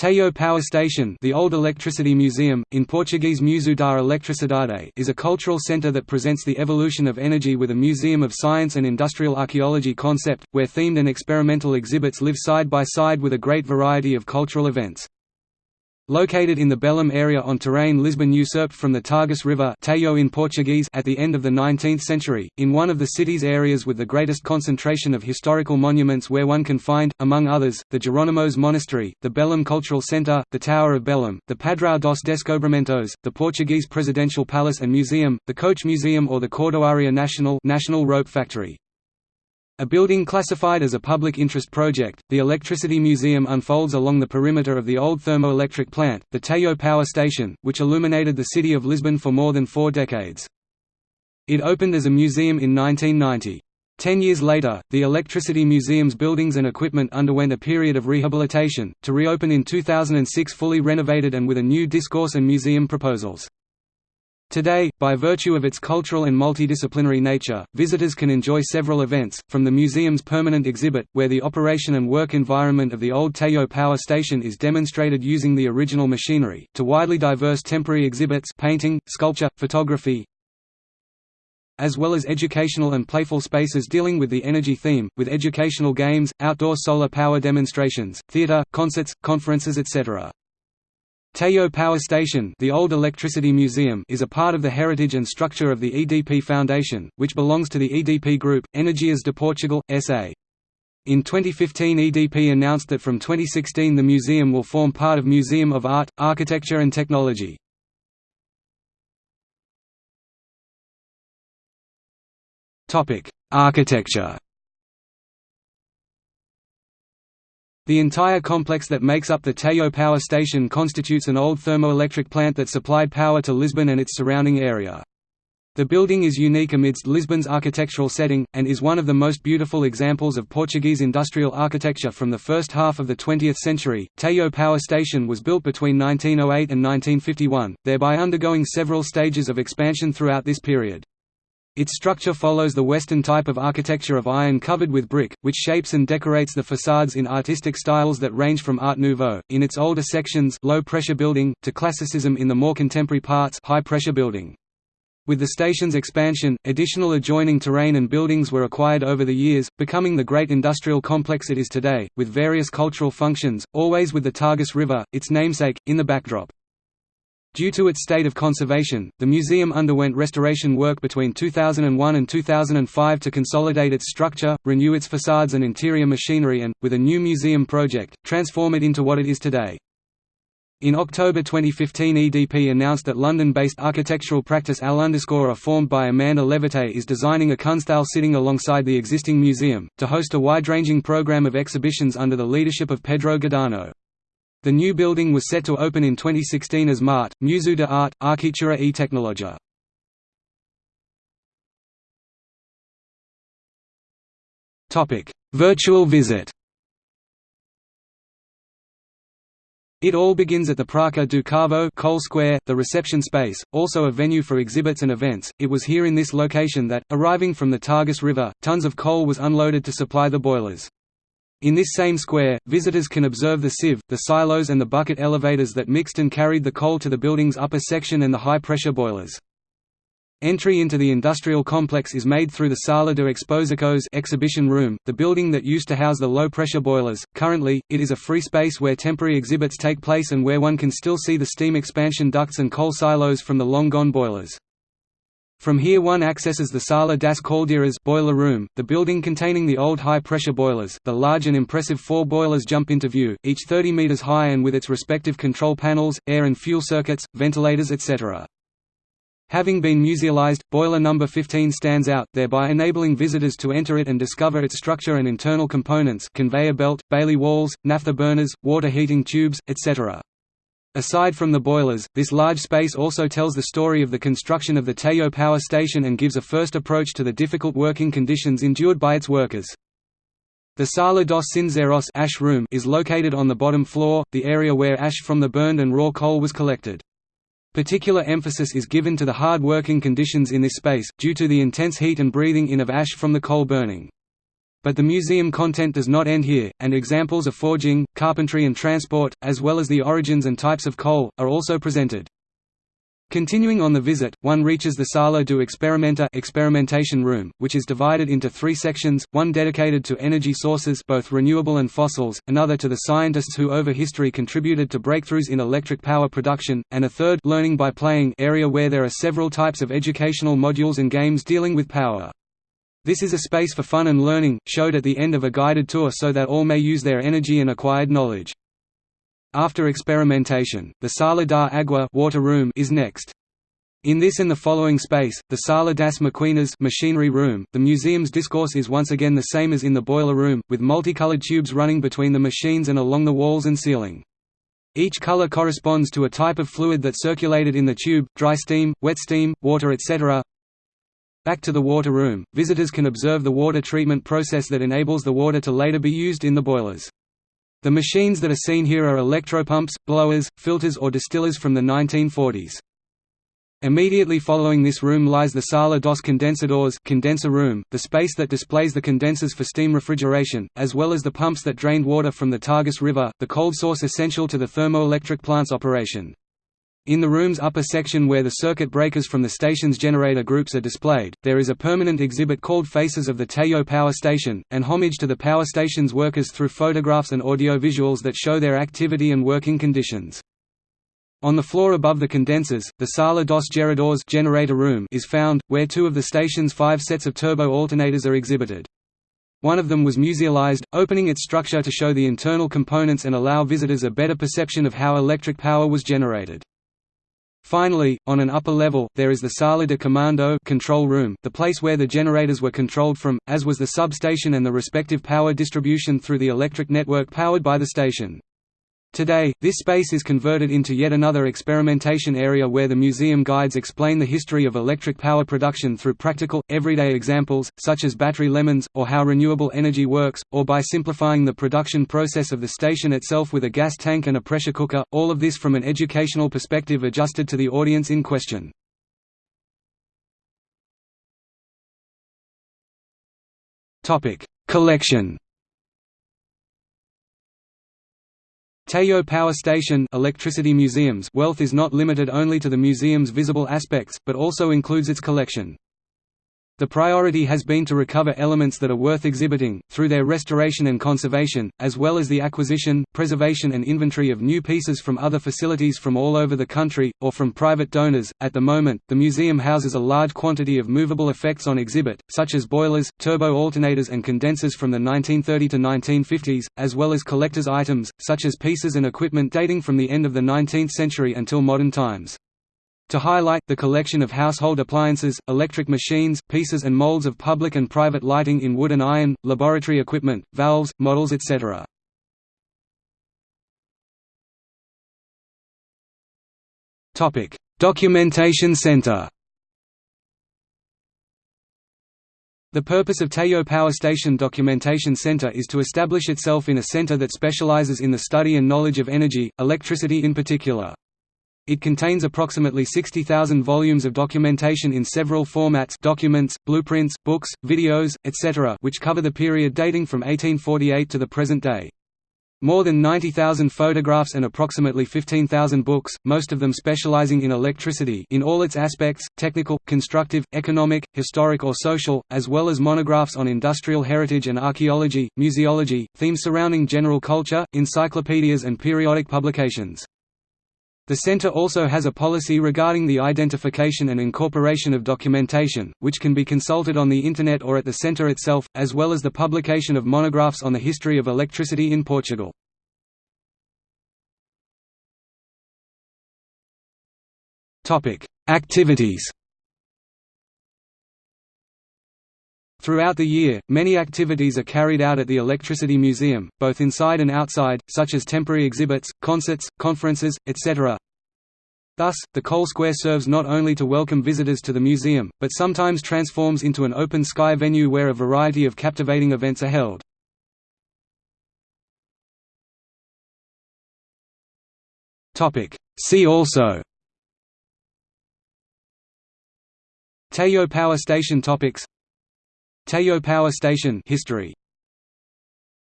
Tejo Power Station the Old Electricity Museum, in Portuguese Museu da Eletricidade is a cultural centre that presents the evolution of energy with a museum of science and industrial archaeology concept, where themed and experimental exhibits live side by side with a great variety of cultural events. Located in the Belém area on terrain Lisbon usurped from the Tagus River in Portuguese at the end of the 19th century, in one of the city's areas with the greatest concentration of historical monuments where one can find, among others, the Jerónimos Monastery, the Belém Cultural Centre, the Tower of Belém, the Padrão dos Descobrimentos, the Portuguese Presidential Palace and Museum, the Coach Museum or the Cordoaria National, National Rope Factory. A building classified as a public interest project, the Electricity Museum unfolds along the perimeter of the old thermoelectric plant, the Tejo Power Station, which illuminated the city of Lisbon for more than four decades. It opened as a museum in 1990. Ten years later, the Electricity Museum's buildings and equipment underwent a period of rehabilitation, to reopen in 2006 fully renovated and with a new discourse and museum proposals. Today, by virtue of its cultural and multidisciplinary nature, visitors can enjoy several events, from the museum's permanent exhibit, where the operation and work environment of the old Tejo power station is demonstrated using the original machinery, to widely diverse temporary exhibits painting, sculpture, photography, as well as educational and playful spaces dealing with the energy theme, with educational games, outdoor solar power demonstrations, theatre, concerts, conferences etc. Tejo Power Station the Old Electricity Museum is a part of the heritage and structure of the EDP Foundation, which belongs to the EDP Group, Energias de Portugal, S.A. In 2015 EDP announced that from 2016 the museum will form part of Museum of Art, Architecture and Technology. Architecture The entire complex that makes up the Tejo power station constitutes an old thermoelectric plant that supplied power to Lisbon and its surrounding area. The building is unique amidst Lisbon's architectural setting, and is one of the most beautiful examples of Portuguese industrial architecture from the first half of the 20th century. Tejo Power Station was built between 1908 and 1951, thereby undergoing several stages of expansion throughout this period. Its structure follows the Western type of architecture of iron covered with brick, which shapes and decorates the facades in artistic styles that range from Art Nouveau, in its older sections low-pressure building, to Classicism in the more contemporary parts high-pressure building. With the station's expansion, additional adjoining terrain and buildings were acquired over the years, becoming the great industrial complex it is today, with various cultural functions, always with the Tagus River, its namesake, in the backdrop. Due to its state of conservation, the museum underwent restoration work between 2001 and 2005 to consolidate its structure, renew its facades and interior machinery and, with a new museum project, transform it into what it is today. In October 2015 EDP announced that London-based architectural practice Al underscore formed by Amanda Levete is designing a Kunsthal sitting alongside the existing museum, to host a wide-ranging program of exhibitions under the leadership of Pedro Giordano. The new building was set to open in 2016 as MART, Museu de Art, Arquitectura e Tecnologia. Virtual visit It all begins at the Praça do Carvão Coal Square, the reception space, also a venue for exhibits and events. It was here in this location that, arriving from the Tagus River, tons of coal was unloaded to supply the boilers. In this same square, visitors can observe the sieve, the silos and the bucket elevators that mixed and carried the coal to the building's upper section and the high-pressure boilers. Entry into the industrial complex is made through the Sala de Exposições exhibition room, the building that used to house the low-pressure boilers. Currently, it is a free space where temporary exhibits take place and where one can still see the steam expansion ducts and coal silos from the long-gone boilers. From here one accesses the Sala das Caldeiras boiler room, the building containing the old high-pressure boilers. The large and impressive four boilers jump into view, each 30 meters high and with its respective control panels, air and fuel circuits, ventilators etc. Having been musealized, boiler number 15 stands out, thereby enabling visitors to enter it and discover its structure and internal components conveyor belt, Bailey walls, naphtha burners, water heating tubes, etc. Aside from the boilers, this large space also tells the story of the construction of the Tejo power station and gives a first approach to the difficult working conditions endured by its workers. The Sala dos Cinzeiros ash room is located on the bottom floor, the area where ash from the burned and raw coal was collected. Particular emphasis is given to the hard working conditions in this space, due to the intense heat and breathing in of ash from the coal burning. But the museum content does not end here, and examples of forging, carpentry and transport, as well as the origins and types of coal, are also presented. Continuing on the visit, one reaches the Sala do Experimenta experimentation room, which is divided into three sections, one dedicated to energy sources both renewable and fossils, another to the scientists who over history contributed to breakthroughs in electric power production, and a third learning by playing area where there are several types of educational modules and games dealing with power. This is a space for fun and learning, showed at the end of a guided tour so that all may use their energy and acquired knowledge. After experimentation, the Sala da Agua water room is next. In this and the following space, the Sala das Maquinas machinery room, the museum's discourse is once again the same as in the boiler room, with multicolored tubes running between the machines and along the walls and ceiling. Each color corresponds to a type of fluid that circulated in the tube, dry steam, wet steam, water etc. Back to the water room, visitors can observe the water treatment process that enables the water to later be used in the boilers. The machines that are seen here are electropumps, blowers, filters or distillers from the 1940s. Immediately following this room lies the Sala dos Condensadores condenser room, the space that displays the condensers for steam refrigeration, as well as the pumps that drained water from the Tagus River, the cold source essential to the thermoelectric plant's operation. In the room's upper section where the circuit breakers from the station's generator groups are displayed, there is a permanent exhibit called Faces of the Tejo Power Station, an homage to the power station's workers through photographs and audio-visuals that show their activity and working conditions. On the floor above the condensers, the Sala dos Geradores generator room is found, where two of the station's five sets of turbo alternators are exhibited. One of them was musealized, opening its structure to show the internal components and allow visitors a better perception of how electric power was generated. Finally, on an upper level, there is the Sala de Comando control room, the place where the generators were controlled from, as was the substation and the respective power distribution through the electric network powered by the station. Today, this space is converted into yet another experimentation area where the museum guides explain the history of electric power production through practical, everyday examples, such as battery lemons, or how renewable energy works, or by simplifying the production process of the station itself with a gas tank and a pressure cooker, all of this from an educational perspective adjusted to the audience in question. Collection Tejo Power Station electricity museums wealth is not limited only to the museum's visible aspects, but also includes its collection. The priority has been to recover elements that are worth exhibiting, through their restoration and conservation, as well as the acquisition, preservation, and inventory of new pieces from other facilities from all over the country, or from private donors. At the moment, the museum houses a large quantity of movable effects on exhibit, such as boilers, turbo alternators, and condensers from the 1930 to 1950s, as well as collector's items, such as pieces and equipment dating from the end of the 19th century until modern times to highlight the collection of household appliances, electric machines, pieces and molds of public and private lighting in wood and iron, laboratory equipment, valves, models etc. Documentation Center The purpose of Tejo Power Station Documentation Center is to establish itself in a center that specializes in the study and knowledge of energy, electricity in particular. It contains approximately 60,000 volumes of documentation in several formats documents, blueprints, books, videos, etc. which cover the period dating from 1848 to the present day. More than 90,000 photographs and approximately 15,000 books, most of them specializing in electricity in all its aspects, technical, constructive, economic, historic or social, as well as monographs on industrial heritage and archaeology, museology, themes surrounding general culture, encyclopedias and periodic publications. The Center also has a policy regarding the identification and incorporation of documentation, which can be consulted on the Internet or at the Center itself, as well as the publication of monographs on the history of electricity in Portugal. Activities Throughout the year, many activities are carried out at the Electricity Museum, both inside and outside, such as temporary exhibits, concerts, conferences, etc. Thus, the Coal Square serves not only to welcome visitors to the museum, but sometimes transforms into an open-sky venue where a variety of captivating events are held. See also Tejo Power Station topics Tejo Power Station history